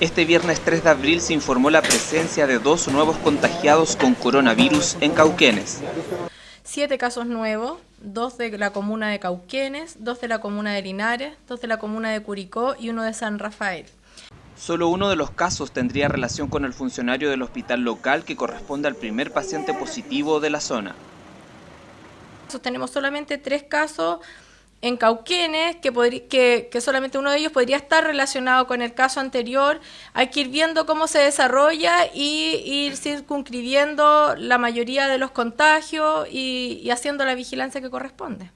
Este viernes 3 de abril se informó la presencia de dos nuevos contagiados con coronavirus en Cauquenes. Siete casos nuevos, dos de la comuna de Cauquenes, dos de la comuna de Linares, dos de la comuna de Curicó y uno de San Rafael. Solo uno de los casos tendría relación con el funcionario del hospital local que corresponde al primer paciente positivo de la zona. Tenemos solamente tres casos en Cauquenes, que, que, solamente uno de ellos podría estar relacionado con el caso anterior. Hay que ir viendo cómo se desarrolla y ir circunscribiendo la mayoría de los contagios y, y haciendo la vigilancia que corresponde.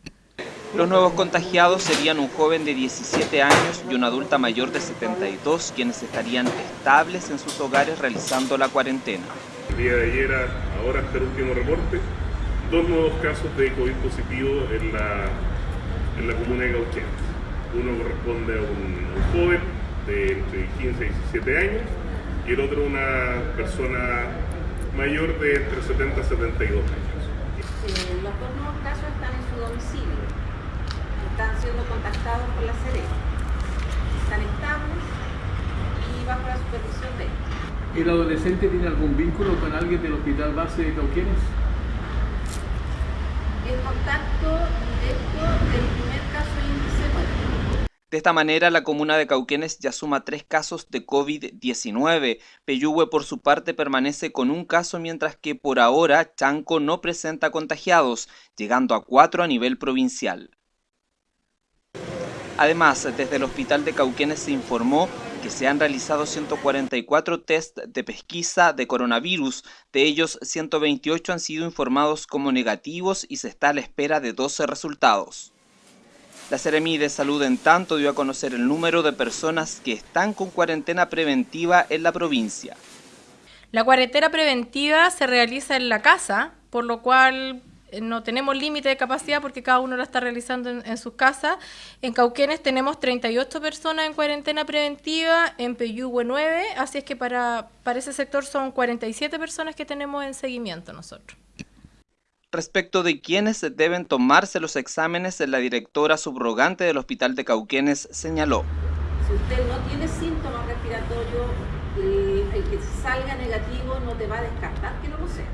Los nuevos contagiados serían un joven de 17 años y una adulta mayor de 72, quienes estarían estables en sus hogares realizando la cuarentena. El día de ayer, ahora hasta el último reporte, dos nuevos casos de COVID positivo en la en la comuna de Cauquenes. Uno corresponde a un, joven de entre 15 y 17 años y el otro una persona mayor de entre 70 y 72 años. Eh, los dos nuevos casos están en su domicilio, están siendo contactados por la Serena, están estables y bajo la supervisión de ellos. ¿El adolescente tiene algún vínculo con alguien del hospital base de Cauquenes? El contacto directo del primer caso índice De esta manera, la comuna de Cauquenes ya suma tres casos de COVID-19. Peyúgue, por su parte, permanece con un caso, mientras que por ahora Chanco no presenta contagiados, llegando a cuatro a nivel provincial. Además, desde el hospital de Cauquenes se informó se han realizado 144 test de pesquisa de coronavirus, de ellos 128 han sido informados como negativos y se está a la espera de 12 resultados. La Seremi de Salud en tanto dio a conocer el número de personas que están con cuarentena preventiva en la provincia. La cuarentena preventiva se realiza en la casa, por lo cual no tenemos límite de capacidad porque cada uno la está realizando en, sus casas. En Cauquenes tenemos 38 personas en cuarentena preventiva, en Peyúgue 9, así es que para, para ese sector son 47 personas que tenemos en seguimiento nosotros. Respecto de quiénes deben tomarse los exámenes, la directora subrogante del Hospital de Cauquenes señaló. Si usted no tiene síntomas respiratorios, el, el que salga negativo no te va a descartar que no lo sea.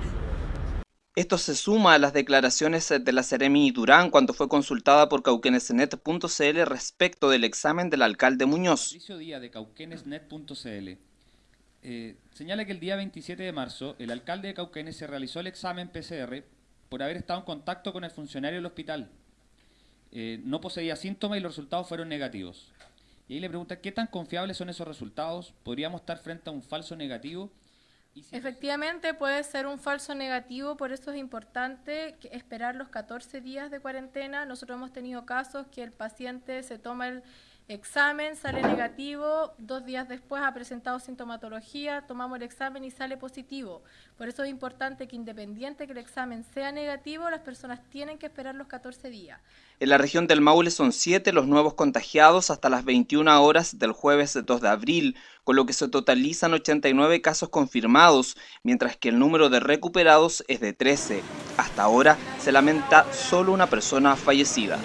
Esto se suma a las declaraciones de la Seremi Durán cuando fue consultada por cauquenesnet.cl respecto del examen del alcalde Muñoz. Patricio Díaz de cauquenesnet.cl eh, señala que el día 27 de marzo el alcalde de Cauquenes se realizó el examen PCR por haber estado en contacto con el funcionario del hospital. Eh, no poseía síntomas y los resultados fueron negativos. Y ahí le pregunta, ¿qué tan confiables son esos resultados? ¿Podríamos estar frente a un falso negativo? Efectivamente puede ser un falso negativo, por eso es importante esperar los 14 días de cuarentena. Nosotros hemos tenido casos que el paciente se toma el examen, sale negativo, dos días después ha presentado sintomatología, tomamos el examen y sale positivo. Por eso es importante que independiente que el examen sea negativo, las personas tienen que esperar los 14 días. En la región del Maule son 7 los nuevos contagiados hasta las 21 horas del jueves 2 de abril, con lo que se totalizan 89 casos confirmados, mientras que el número de recuperados es de 13. Hasta ahora se lamenta solo una persona fallecida.